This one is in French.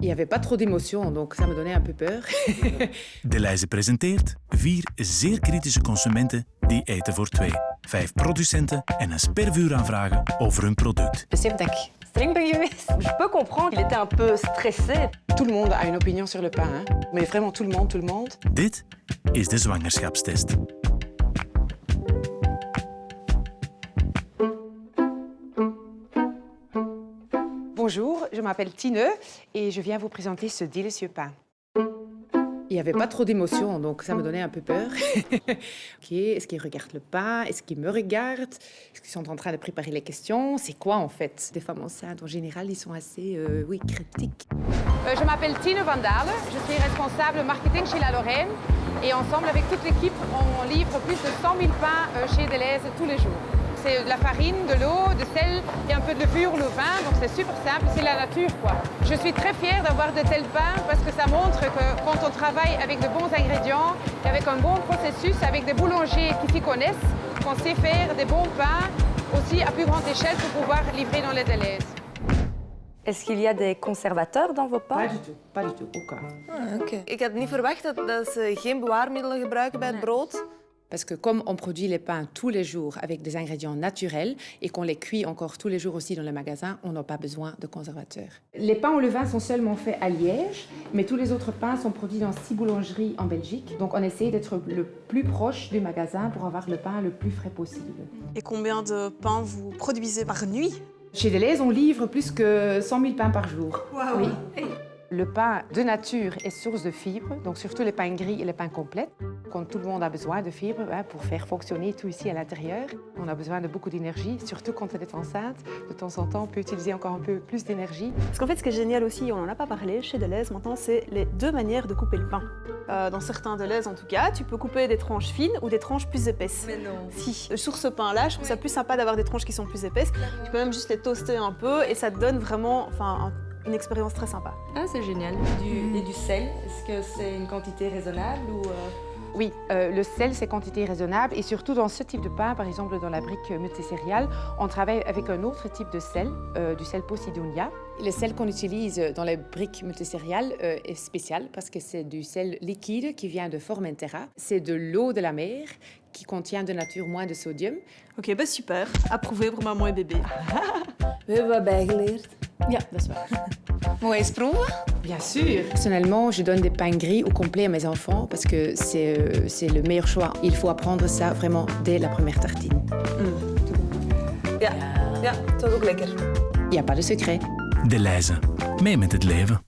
Il n'y avait pas trop d'émotions, donc ça me donnait un peu peur. De Leize presenteert vier zeer kritische consumenten die eten voor twee. Vijf producenten en een spervuur aanvragen over hun product. Besef dat ik streng ben geweest. Je peux comprendre qu'il était un peu stressé. Tout le monde a une opinion sur le pain, hein? mais vraiment tout le monde, tout le monde. Dit is de zwangerschapstest. Bonjour, je m'appelle Tine et je viens vous présenter ce délicieux pain. Il n'y avait pas trop d'émotions, donc ça me donnait un peu peur. ok, est-ce qu'ils regardent le pain Est-ce qu'ils me regardent Est-ce qu'ils sont en train de préparer les questions? C'est quoi en fait? Des femmes enceintes, en général, ils sont assez, euh, oui, cryptiques. Euh, je m'appelle Tine Van Dalen, je suis responsable marketing chez La Lorraine et ensemble avec toute l'équipe, on livre plus de 100 000 pains euh, chez Deleuze tous les jours. C'est de la farine, de l'eau, de sel et un peu de levure, le vin, donc c'est super simple, c'est la nature quoi. Je suis très fière d'avoir de tels pains parce que ça montre que quand on travaille avec de bons ingrédients, avec un bon processus, avec des boulangers qui s'y connaissent, qu'on sait faire des bons pains aussi à plus grande échelle pour pouvoir livrer dans les délais. Est-ce qu'il y a des conservateurs dans vos pains Pas du tout, pas du tout, aucun. Ah, oké. Ik had niet verwacht dat, dat ze geen bewaarmiddelen gebruiken bij het brood. Parce que comme on produit les pains tous les jours avec des ingrédients naturels et qu'on les cuit encore tous les jours aussi dans le magasin, on n'a pas besoin de conservateurs. Les pains au levain sont seulement faits à Liège, mais tous les autres pains sont produits dans six boulangeries en Belgique. Donc on essaie d'être le plus proche du magasin pour avoir le pain le plus frais possible. Et combien de pains vous produisez par nuit? Chez Deleuze, on livre plus que 100 000 pains par jour. Oui. Le pain de nature est source de fibres, donc surtout les pains gris et les pains complets. Quand tout le monde a besoin de fibres hein, pour faire fonctionner tout ici à l'intérieur, on a besoin de beaucoup d'énergie, surtout quand on est enceinte. De temps en temps, on peut utiliser encore un peu plus d'énergie. Parce qu'en fait, ce qui est génial aussi, on n'en a pas parlé, chez Deleuze maintenant, c'est les deux manières de couper le pain. Euh, dans certains Deleuze, en tout cas, tu peux couper des tranches fines ou des tranches plus épaisses. Mais non. Si. Sur ce pain-là, je trouve ça plus sympa d'avoir des tranches qui sont plus épaisses. Tu peux même juste les toaster un peu et ça te donne vraiment enfin, un une expérience très sympa. Ah, c'est génial. Du, Et du sel, est-ce que c'est une quantité raisonnable ou... euh, Oui, euh, le sel, c'est quantité raisonnable et surtout dans ce type de pain, par exemple dans la brique multicéréale, on travaille avec un autre type de sel, euh, du sel Posidonia. Le sel qu'on utilise dans les briques multicéréales euh, est spécial parce que c'est du sel liquide qui vient de Formentera. C'est de l'eau de la mer qui contient de nature moins de sodium. Ok, bah super. Approuvé pour maman et bébé. We hebben bijgeleerd. Ja, dat is waar. Proeven? Bien sûr. Personnellement, je donne des pains gris au complet à mes enfants parce que c'est euh, c'est le meilleur choix. Il faut apprendre ça vraiment dès la première tartine. Ja. Ja, het was ook lekker. Il n'y a pas de secret. De Leize. Mee met het leven.